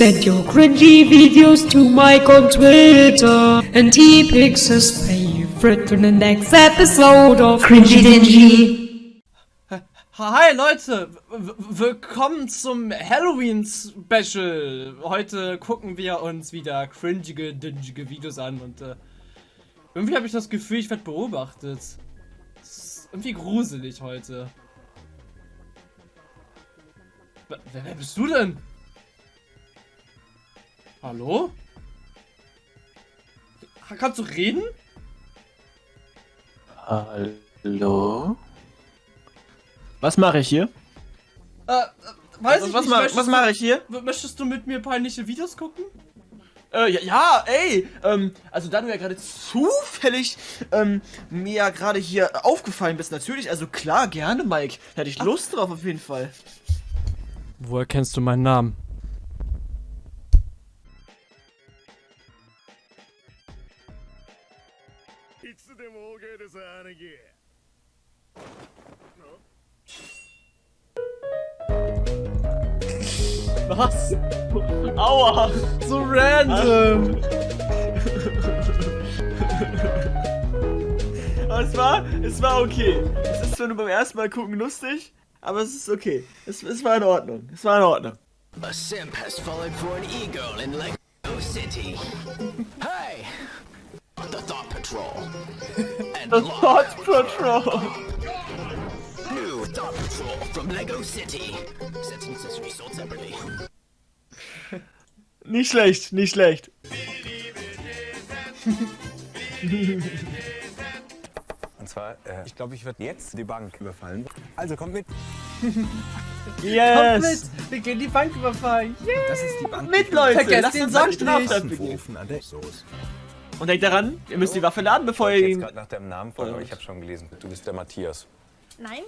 Send your cringy videos to Mike on Twitter, and he picks his favorite for the next episode of Cringy Dingy. Hi Leute, w willkommen zum Halloween Special. Heute gucken wir uns wieder cringige, dingige Videos an und äh, irgendwie habe ich das Gefühl, ich werde beobachtet. Das ist irgendwie gruselig heute. Wer, wer bist du denn? Hallo? Kannst du reden? Hallo? Was mache ich hier? Äh, äh weiß Also, ich was nicht. möchtest was mache ich hier? Möchtest du mit mir peinliche Videos gucken? Äh, ja, ja, ey, ähm, also da du ja gerade zufällig, ähm, mir ja gerade hier aufgefallen bist, natürlich, also klar, gerne, Mike. Hätte ich Lust drauf, auf jeden Fall. Woher kennst du meinen Namen? Was? Aua! So random! Aber es war, es war okay. Es ist zwar nur beim ersten Mal gucken lustig, aber es ist okay. Es, es war in Ordnung. Es war in Ordnung. A simp has fallen for an e-girl in Lego City. hey! The Thought Patrol. Locke. Thought Patrol. New Thought Patrol from Lego City. Sets and accessories sold separately. Nicht schlecht, nicht schlecht. Und zwar, äh, ich glaube, ich werde jetzt die Bank überfallen. Also kommt mit. Yes! Wir gehen die Bank überfallen! Yeah. Das ist die Bank. Mit, Leute! Vergesst den begehen. Ofen an der Soße. Und denkt daran, ihr müsst die Waffe laden, bevor ihr Ich jetzt ihn... gerade nach deinem Namen fragen, aber ich habe schon gelesen. Du bist der Matthias. Nein,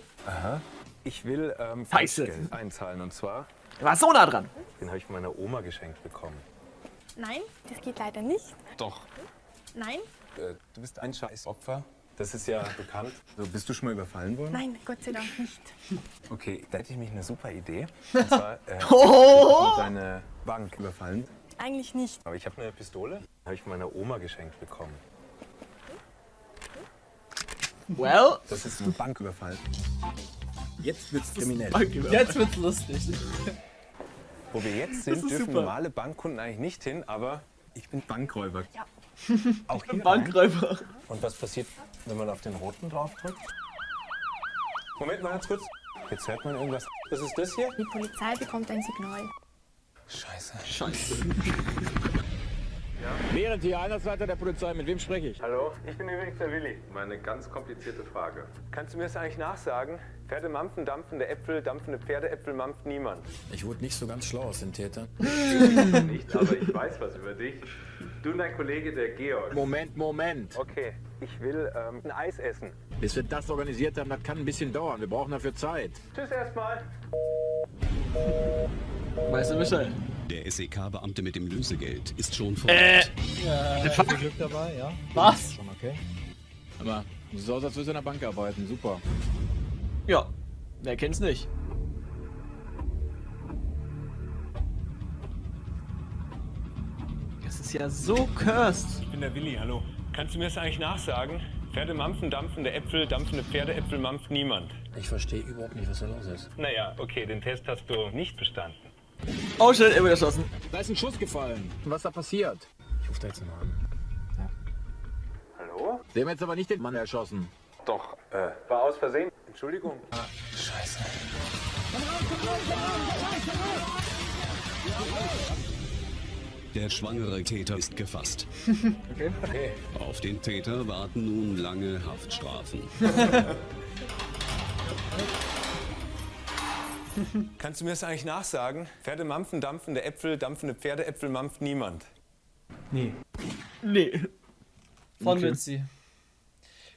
Ich will ähm. Falschgeld einzahlen und zwar, Er war so nah dran. den habe ich von meiner Oma geschenkt bekommen. nein, das geht leider nicht. Doch. Nein, Äh, du bist ein scheiß Opfer. Das ist ja bekannt. So, bist du schon mal überfallen worden? nein, Gott sei Dank nicht. Okay, da hätte ich mich eine super Idee. Und zwar, äh, Oh! deine Bank überfallen. Eigentlich nicht. Aber ich habe eine Pistole. Habe ich von meiner Oma geschenkt bekommen. Well, Das ist ein Banküberfall. Jetzt wird's kriminell. Jetzt wird's lustig. Wo wir jetzt sind, dürfen super. normale Bankkunden eigentlich nicht hin, aber ich bin Bankräuber. Ja. Auch hier. Bankräuber. Und was passiert, wenn man auf den roten draufdrückt? Moment mal ganz kurz. Jetzt hört man irgendwas. Was ist das hier? Die Polizei bekommt ein Signal. Scheiße. Scheiße. Während hier Einsatzleiter der Polizei, mit wem spreche ich? Hallo, ich bin übrigens der Willi. Meine ganz komplizierte Frage. Kannst du mir das eigentlich nachsagen? Pferde mampfen, dampfende Äpfel, dampfende Pferdeäpfel mampft niemand. Ich wurde nicht so ganz schlau aus den Tätern. Nicht, aber ich weiß was über dich. Du und dein Kollege, der Georg. Moment, Moment. Okay, ich will ähm, ein Eis essen. Bis wir das organisiert haben, das kann ein bisschen dauern. Wir brauchen dafür Zeit. Tschüss erstmal. Weißt du Bescheid? Der SEK-Beamte mit dem Lösegeld ist schon vor Äh, Ort. Glück dabei, ja? Was? Schon okay. Aber du aus, als würdest du in der Bank arbeiten. Super. ja. Wer kennt's nicht? Das ist ja so cursed. Ich bin der Willi, hallo. Kannst du mir das eigentlich nachsagen? Pferde mampfen, dampfende Äpfel, dampfende Pferdeäpfel mampft niemand. Ich verstehe überhaupt nicht, was da los ist. Naja, okay, den Test hast du nicht bestanden. Oh shit, er wird erschossen. Da ist ein Schuss gefallen. Was da passiert? Ich rufe da jetzt mal an. Hallo? Der hat jetzt aber nicht den Mann erschossen. Doch, äh, war aus Versehen. Entschuldigung. Der schwangere Täter ist gefasst. Okay. Auf den Täter warten nun lange Haftstrafen. Kannst du mir das eigentlich nachsagen? Pferde mampfen, dampfende Äpfel, dampfende Pferdeäpfel mampft niemand. Nee. Von Okay. Mitzi.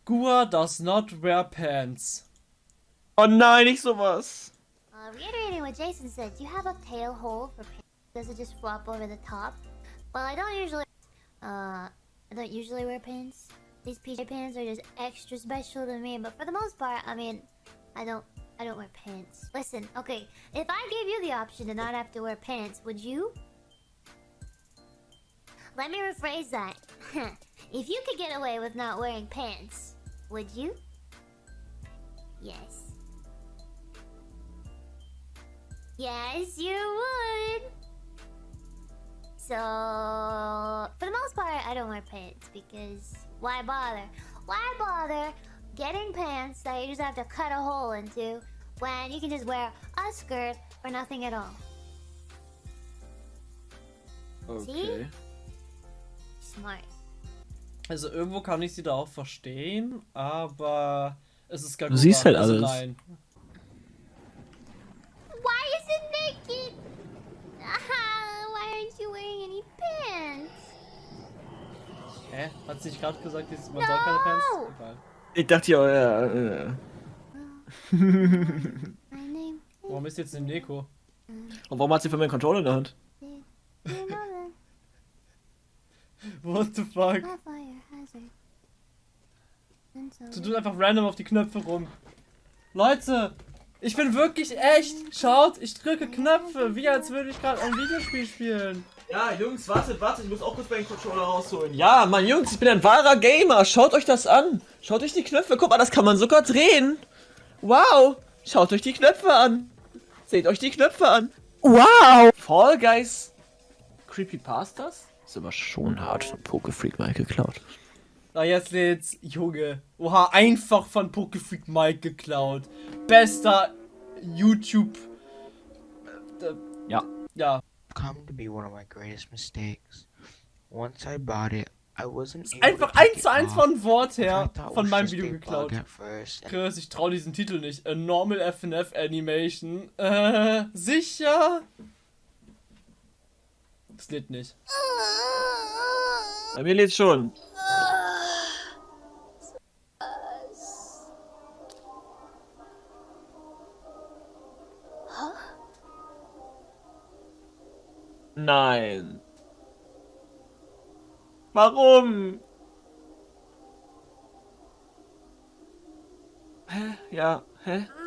Gua does not wear pants. Oh nein, nicht sowas. Uh, reiterating what Jason said, do you have a tail hole for pants? Does it just flop over the top? Well, I don't usually, uh, I don't usually wear pants. These PJ pants are just extra special to me, but for the most part, I mean, I don't, I don't wear pants. Listen, okay, if I gave you the option to not have to wear pants, would you? let me rephrase that. if you could get away with not wearing pants, would you? Yes. Yes, you would. So, for the most part, I don't wear pants because why bother? Why bother getting pants that you just have to cut a hole into when you can just wear a skirt or nothing at all? Okay. Smart. Also irgendwo kann ich sie da auch verstehen, aber es ist gar Du siehst halt also alles. Nein. Why is it naked? Ah, why aren't you wearing any pants? Hä? Hat sie nicht gerade gesagt, dass man soll keine Pants? No! Egal. Ich dachte ja, ja, Warum ist jetzt eine Neko? Und warum hat sie von mir einen Controller in der Hand? What the fuck? Du tust einfach random auf die Knöpfe rum. Leute, ich bin wirklich echt. Schaut, ich drücke Knöpfe, wie als würde ich gerade ein Videospiel spielen. Ja, Jungs, wartet, wartet, ich muss auch kurz meinen Controller rausholen. Ja, Mann, Jungs, ich bin ein wahrer Gamer. Schaut euch das an. Schaut euch die Knöpfe. Guck mal, das kann man sogar drehen. Wow. Schaut euch die Knöpfe an. Seht euch die Knöpfe an. Wow. Fall Guys. Creepypastas? Ist aber schon hart von Pokefreak mal geklaut. Na, jetzt lädt's. Junge. Oha, einfach von Pokefreak Mike geklaut. Bester YouTube. Ja. Ja. Come to be one of my greatest mistakes. Once I bought it, I wasn't able Einfach to eins zu eins off, von Wort her thought von meinem Video geklaut. bug at first. Chris, ich trau diesen Titel nicht. A Normal FNF Animation. Äh, sicher? Das lädt nicht. Bei mir lädt's schon. Nein. Warum? Hä? Ja, hä?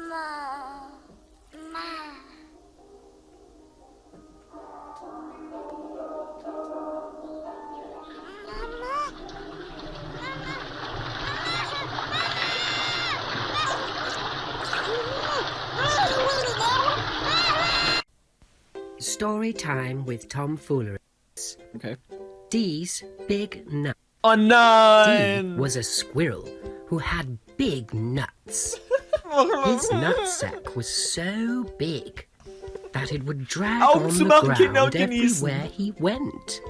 Story time with Tom Foolery. Okay. Dee's Big Nut. Oh Dee nein! was a squirrel who had big nuts. His nutsack was so big that it would drag on the ground und everywhere he went.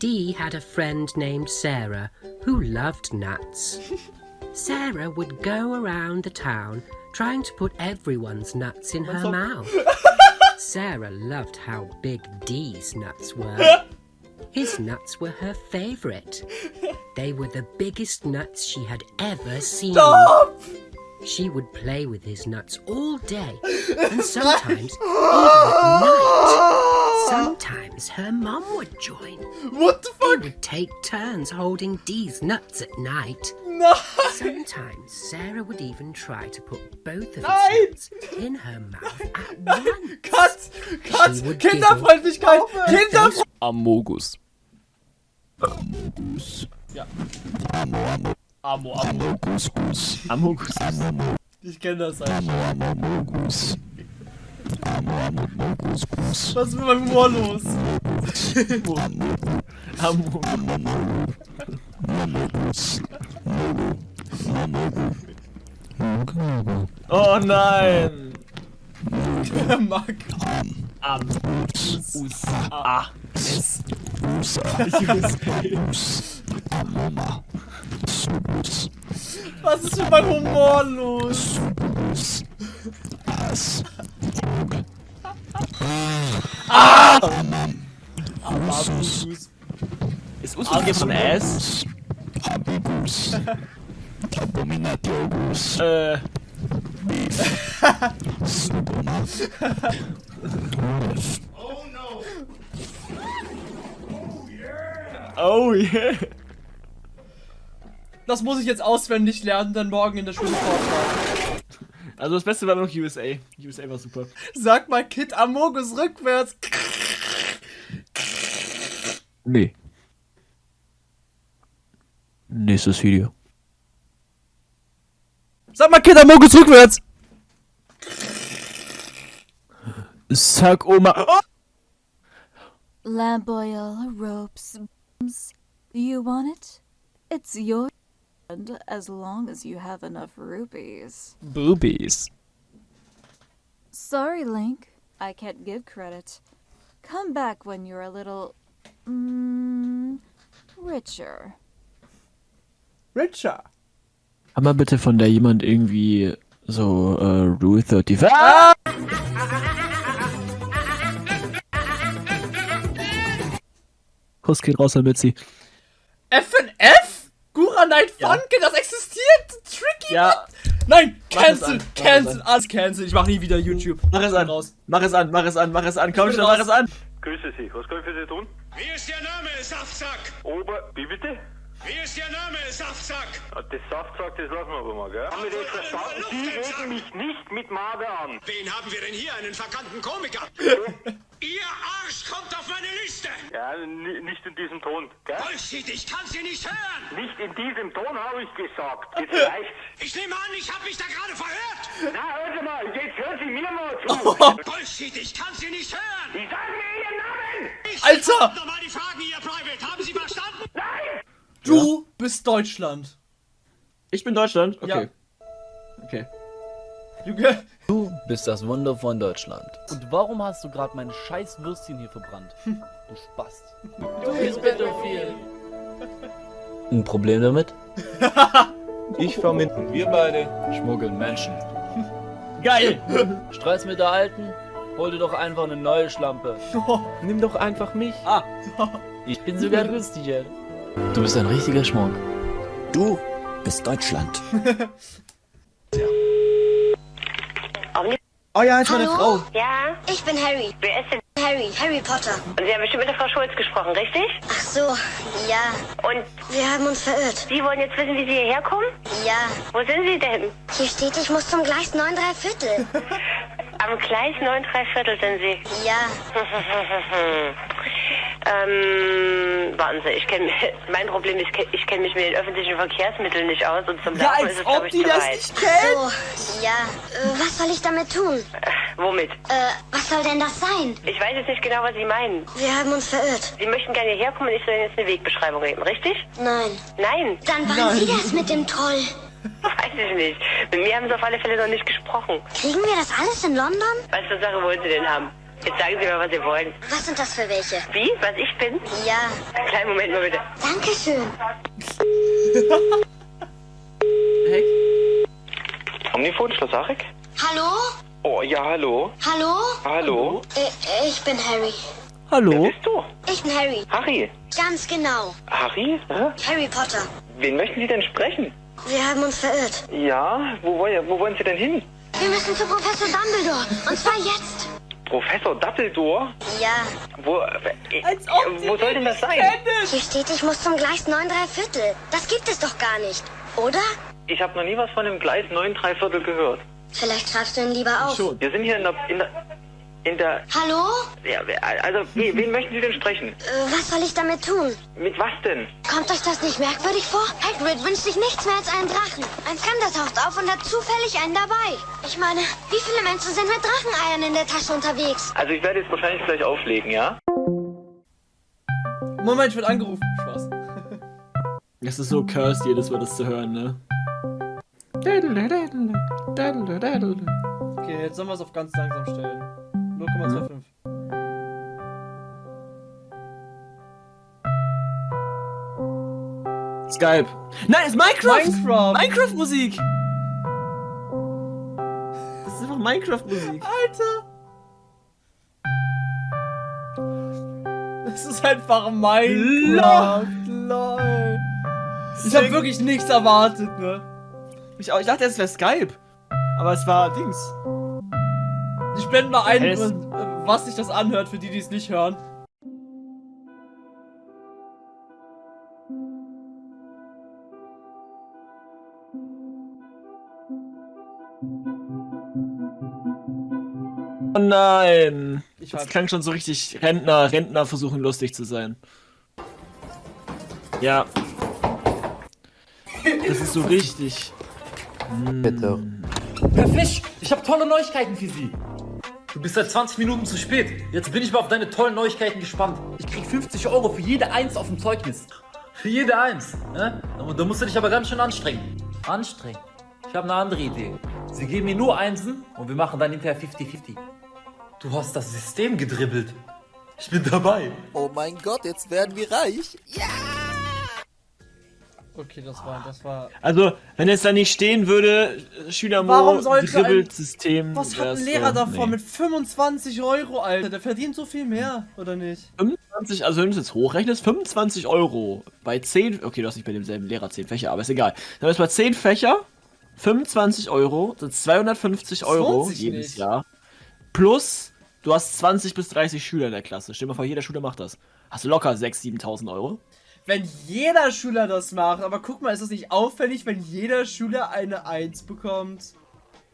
Dee had a friend named Sarah who loved nuts. Sarah would go around the town trying to put everyone's nuts in her mouth. Sarah loved how big Dee's nuts were. His nuts were her favorite. They were the biggest nuts she had ever seen. Stop! She would play with his nuts all day, and sometimes even at night. Sometimes her mum would join. What the fuck? They would take turns holding Dee's nuts at night. Nein! Sometimes Sarah would even try to put both of Nein! its in her mouth at once. Cut! Cut! She would Kinderfreundlichkeit! Her Kinder... face Amogus. Ja. Amo, Amo. Amogus. Ich kenne das eigentlich. Was ist mit meinem Humor los? Oh nein! Mark. Am. Us. A. S. Was ist mit meinem Humor los? Ah! Abagus. Ist Us von S? Äh. Oh yeah. Das muss ich jetzt auswendig lernen, dann morgen in der Schule vortragen. Also das Beste war noch USA. USA war super. Sag mal Kid Amogus rückwärts. Nee. Nächstes Video. Sag mal, Kinder, Mogus rückwärts! Sag Oma. Oh! Lamp oil, ropes, bombs. You want it? It's your and as long as you have enough rupees. Boobies. Sorry, Link. I can't give credit. Come back when you're a little mm, richer. Richer. Kann mal bitte von der jemand irgendwie so äh, Rule 35? Ah! Kuss geht raus an Mitzi. FNF? Gura Night Funke, das existiert! Tricky! Ja. Nein, Mach es cancel, an, mach es cancel, an. alles cancel. Ich mach nie wieder YouTube. Mach es an. Raus. Mach es an, mach es an, mach es an, komm schon, raus. mach es an. Grüße Sie, was kann ich für Sie tun? Wie ist Ihr Name, Saftsack? Ober, wie bitte? Wie ist Ihr Name, Saftsack? Das Saftsack, das lassen wir aber mal, gell? Haben wir das verstanden? Sie reden mich nicht mit Marder an. Wen haben wir denn hier? Einen verkannten Komiker? Ihr Arsch kommt auf meine Liste! Ja, ni- nicht in diesem Ton, gell? Bullshit, ich kann Sie nicht hören! Nicht in diesem Ton habe ich gesagt. Jetzt reicht's. Ich nehme an, ich habe mich da gerade verhört! Na, hören Sie mal, jetzt hören Sie mir mal zu. Bullshit, ich kann Sie nicht hören! Ich sage mir Ihren Namen! Ich Alter! Nochmal die Fragen, Ihr Private. Haben Sie verstanden? Nein! Du bist Deutschland. Ich bin Deutschland? Ja. Okay. Okay. Junge. Du bist das Wunder von Deutschland. Und warum hast du gerade mein scheiß Würstchen hier verbrannt? Du Spast. Du bist pädophil. Ein Problem damit? Ich vermittle. Wir beide Schmuggeln Menschen. Geil! Stress mit der alten? Hol dir doch einfach eine neue Schlampe. Nimm doch einfach mich. Ah, ich bin sogar günstiger. Du bist ein richtiger Schmuck. Du bist Deutschland. Oh ja, ist meine Hallo? Frau. Ja? Ich bin Harry. Wer ist denn Harry? Harry Potter. Und Sie haben bestimmt mit der Frau Schulz gesprochen, richtig? Ach so, ja. Und Wir haben uns verirrt. Sie wollen jetzt wissen, wie Sie hierher kommen? Ja. Wo sind Sie denn? Hier steht, ich muss zum Gleis 9 3 Viertel. Am Gleis 9 3 Viertel sind Sie. Ja. ähm, warten Sie, ich kenne mein Problem ist, ich kenne mich mit den öffentlichen Verkehrsmitteln nicht aus und zum Ja, Laufen ist es, glaube ich, die zu das weit. nicht kennt. So, ja. Äh, was soll ich damit tun? Womit? Äh, was soll denn das sein? Ich weiß jetzt nicht genau, was Sie meinen. Wir haben uns verirrt. Sie möchten gerne hierher kommen und ich soll Ihnen jetzt eine Wegbeschreibung geben, richtig? Nein. Nein. Dann waren Sie das mit dem Troll. Weiß ich nicht. Mit mir haben Sie auf alle Fälle noch nicht gesprochen. Kriegen wir das alles in London? Was für Sache wollen Sie denn haben? Jetzt sagen Sie mal, was Sie wollen. Was sind das für welche? Wie? Was ich bin? Ja. Kleinen Moment mal bitte. Dankeschön. Omnifon, Schloss Achig? Hallo? Oh, ja, hallo. Hallo? Hallo? Äh, ich bin Harry. Hallo? Wer bist du? Ich bin Harry. Harry. Ganz genau. Harry? Hä? Harry Potter. Wen möchten Sie denn sprechen? Wir haben uns verirrt. Ja, wo, wollen- wo wollen Sie denn hin? Wir müssen zu Professor Dumbledore. Und zwar jetzt. Professor Dumbledore? Ja. Wo, äh, wo soll denn das sein? Hier steht, ich muss zum Gleis 9 3 Viertel. Das gibt es doch gar nicht. Oder? Ich habe noch nie was von dem Gleis 9 3 Viertel gehört. Vielleicht schreibst du ihn lieber auf. Wir sind hier in der... In der, in der Hallo? ja, also, wen, wen möchten Sie denn sprechen? Äh, was soll ich damit tun? Mit was denn? Kommt euch das nicht merkwürdig vor? Hagrid wünscht sich nichts mehr als einen Drachen. Ein Fremder taucht auf und hat zufällig einen dabei. Ich meine, wie viele Menschen sind mit Dracheneiern in der Tasche unterwegs? Also ich werde jetzt wahrscheinlich gleich auflegen, ja? Moment, ich werde angerufen. Spaß. Es ist so cursed, jedes Mal das zu hören, ne? Okay, jetzt sollen wir es auf ganz langsam stellen. 0,25. Skype. Nein, es ist Minecraft! Minecraft! Minecraft-Musik! Das ist einfach Minecraft-Musik. Alter! Das ist einfach Minecraft. LOL. Ich habe wirklich nichts erwartet, ne? Ich, auch, ich dachte, es wäre Skype. Aber es war Dings. Ich blende mal ein, Es- äh, was sich das anhört, für die, die es nicht hören. Oh nein. Ich das klang schon so richtig Rentner, Rentner versuchen lustig zu sein. Ja. Das ist so richtig. Bitte. Herr Fisch, ich habe tolle Neuigkeiten für Sie. Du bist seit 20 Minuten zu spät. Jetzt bin ich mal auf deine tollen Neuigkeiten gespannt. Ich krieg 50 Euro für jede Eins auf dem Zeugnis. Für jede Eins. Ne? Da- musst du dich aber ganz schön anstrengen. Anstrengen? Ich habe eine andere Idee. Sie geben mir nur Einsen und wir machen dann hinterher 50-50. Du hast das System gedribbelt. Ich bin dabei. Oh mein Gott, jetzt werden wir reich. Okay, das war, das war. Also, wenn es da nicht stehen würde, Schüler Warum sollte ein- Dribbelsystem. Was hat ein Lehrer davon nee. mit 25 Euro, Alter? Der verdient so viel mehr, oder nicht? 25, also wenn du es jetzt hochrechnest, 25 Euro bei 10, okay, du hast nicht bei demselben Lehrer 10 Fächer, aber ist egal. Dann ist bei 10 Fächer, 25 Euro, sind 250 Das Euro jedes nicht. Jahr. Plus, du hast 20 bis 30 Schüler in der Klasse. Stell dir mal vor, jeder Schüler macht das. Hast du locker 6.000, 7.000 Euro. Wenn jeder Schüler das macht, aber guck mal, ist das nicht auffällig, wenn jeder Schüler eine 1 bekommt?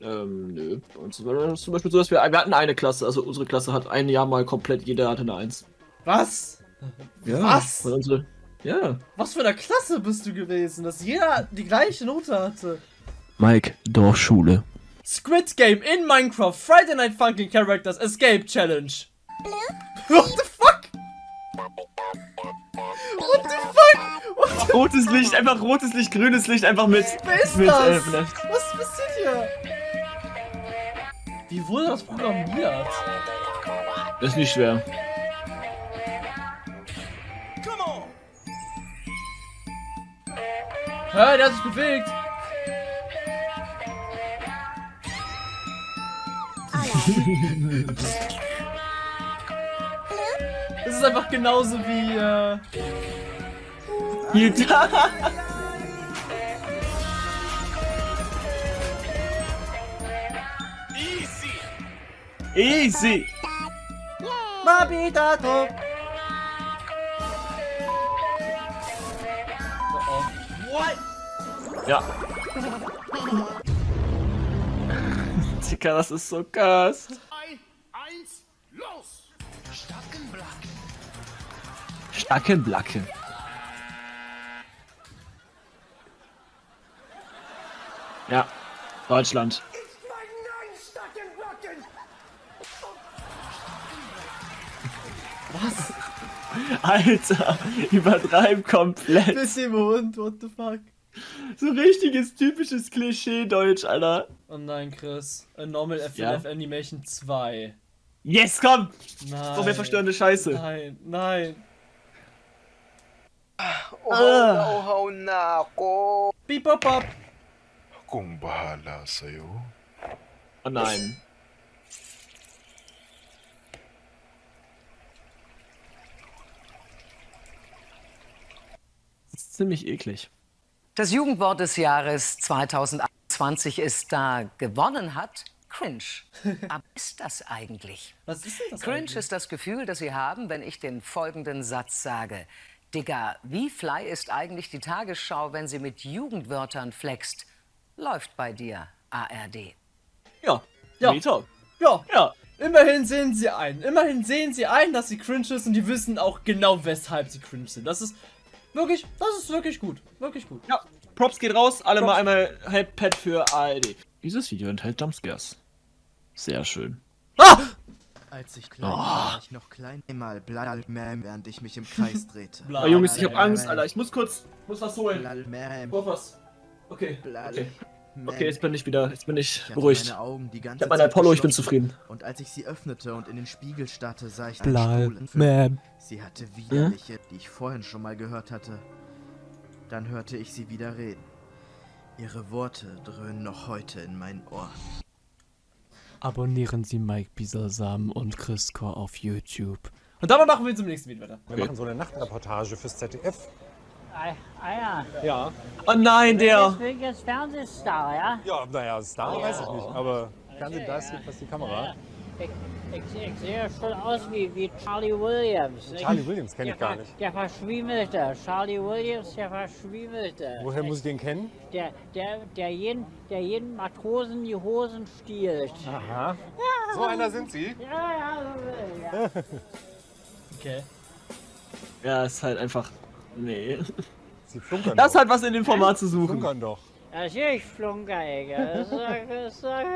Ähm, nö. Bei uns war das zum Beispiel so, dass wir, wir hatten eine Klasse, also unsere Klasse hat ein Jahr mal komplett, jeder hatte eine 1. Was? Ja, Was? Unsere, ja. Was für eine Klasse bist du gewesen, dass jeder die gleiche Note hatte? Mike, Dorfschule. Squid Game in Minecraft, Friday Night Funkin' Characters Escape Challenge. What the Rotes Licht, einfach rotes Licht, grünes Licht, einfach mit. Wer ist mit, das? äh, Was passiert hier? Wie wurde das programmiert? Das ist nicht schwer. Hä, der hat sich bewegt. Das ist einfach genauso wie, äh... Easy! Mabitato! Ja. Dicker, das ist so krass. Eins, los! Stackenblacke. Ja, Deutschland. Was? Alter, übertreib komplett. Bis im Hund, what the fuck? So richtiges typisches Klischee-Deutsch, Alter. Oh nein, Chris. A Normal FNF Ja? Animation 2. Yes, komm! Nein. So mehr verstörende Scheiße. Nein, nein. Oh, Ah. oh, na ako. Beep, bop, bop. Kung bahala sa'yo. Oh nein. Das ist ziemlich eklig. Das Jugendwort des Jahres 2021 ist da gewonnen hat cringe. Aber ist das eigentlich? Was ist denn das Cringe eigentlich? ist das Gefühl, das Sie haben, wenn ich den folgenden Satz sage. Digga, wie fly ist eigentlich die Tagesschau, wenn sie mit Jugendwörtern flext? Läuft bei dir, ARD. Ja. Ja. Meta. Ja. Ja. Immerhin sehen sie ein. Immerhin sehen sie ein, dass sie cringe ist und die wissen auch genau, weshalb sie cringe sind. Das ist wirklich, das ist wirklich gut. Wirklich gut. Ja. Props geht raus, alle Props. mal einmal Headpad für ARD. Dieses Video enthält Jumpscares. Sehr schön. Als ich klein Oh. war, ich noch klein. Einmal Blalmäm, während ich mich im Kreis drehte. Oh, Jungs, ich hab Angst, Alter. Ich muss kurz, muss was holen. Blalmäm. Was. Okay. Okay. Okay, jetzt bin ich wieder, jetzt bin ich Ich hatte beruhigt. meine Augen die ganze Ich hab meine Zeit Apollo, ich bin zufrieden. Und als ich sie öffnete und in den Spiegel starrte, sah ich Blal- einen Stuhl. Sie hatte widerliche, die ich vorhin schon mal gehört hatte. Dann hörte ich sie wieder reden. Ihre Worte dröhnen noch heute in meinen Ohren. Abonnieren Sie Mike Bisasam und Chris Core auf YouTube. Und damit machen wir zum nächsten Video weiter. Wir machen so eine Nachtreportage fürs ZDF. Ah, ah ja. Ja. Oh nein, der. Deswegen jetzt Fernsehstar, ja? Ja, naja, Star weiß ich nicht, aber Fernsehen, da ist jedenfalls die Kamera. Ich, ich, ich sehe schon aus wie, wie Charlie Williams. Charlie Williams kenn ich gar nicht. Der Verschwiemelte. Charlie Williams, der Verschwiemelte. Woher muss ich den kennen? Der, der, der, jeden, der jeden Matrosen die Hosen stiehlt. Aha. Ja, So einer sind Sie? Ja, ja, so, ja. Okay. Ja, ist halt einfach. Nee. Sie flunkern Das doch. hat was in dem Format zu suchen. Flunkern doch. Natürlich flunker ich. Das das sag-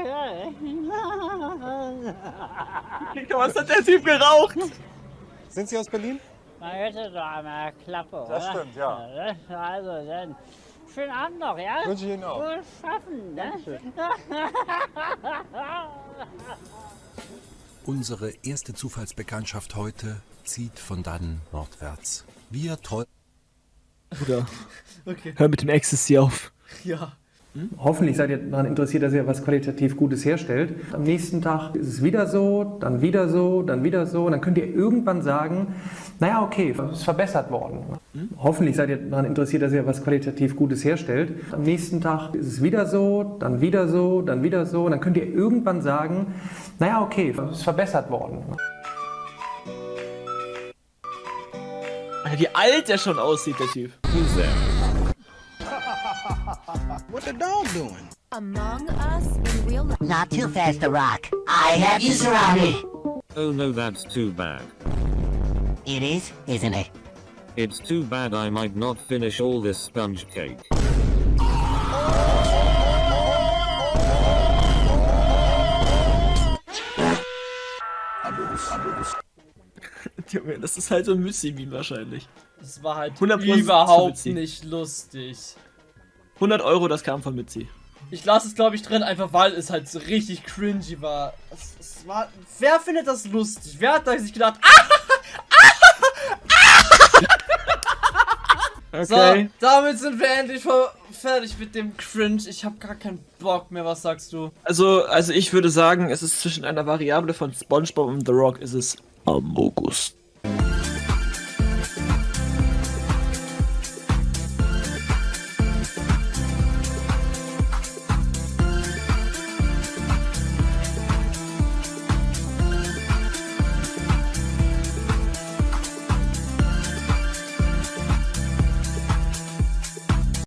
Was hat der Typ geraucht? Sind Sie aus Berlin? Man hätte doch einmal Klappe, oder? Das stimmt, ja. Also dann, schönen Abend noch, ja? Wünsche ich Ihnen auch. Gut schaffen, ne? Unsere erste Zufallsbekanntschaft heute zieht von dann nordwärts. Wir träumen. Bruder, Okay. hör mit dem Ecstasy auf. Ja. Hoffentlich seid ihr daran interessiert, dass ihr was qualitativ Gutes herstellt. Am nächsten Tag ist es wieder so, dann wieder so, dann wieder so. Und dann könnt ihr irgendwann sagen, naja, okay, es ist verbessert worden. Hoffentlich seid ihr daran interessiert, dass ihr was qualitativ Gutes herstellt. Am nächsten Tag ist es wieder so, dann wieder so, dann wieder so. Und dann könnt ihr irgendwann sagen, naja, okay, es ist verbessert worden. Wie alt der schon aussieht, der Typ. What the dog doing? Among Us in real life. Not too fast to rock. I have you surrounded. Oh no, that's too bad. It is, isn't it? It's too bad I might not finish all this sponge cake. Junge, das ist halt so ein Müsli-Meme wahrscheinlich. Das war halt 100% überhaupt Mützi. nicht lustig. 100 Euro, das kam von Mitzi. Ich lasse es, glaube ich, drin, einfach weil es halt so richtig cringy war. Es, es war. Wer findet das lustig? Wer hat da sich gedacht, ah! Okay. So, damit sind wir endlich fertig mit dem Cringe. Ich habe gar keinen Bock mehr. Was sagst du? Also, also ich würde sagen, es ist zwischen einer Variable von SpongeBob und The Rock ist es Amogus.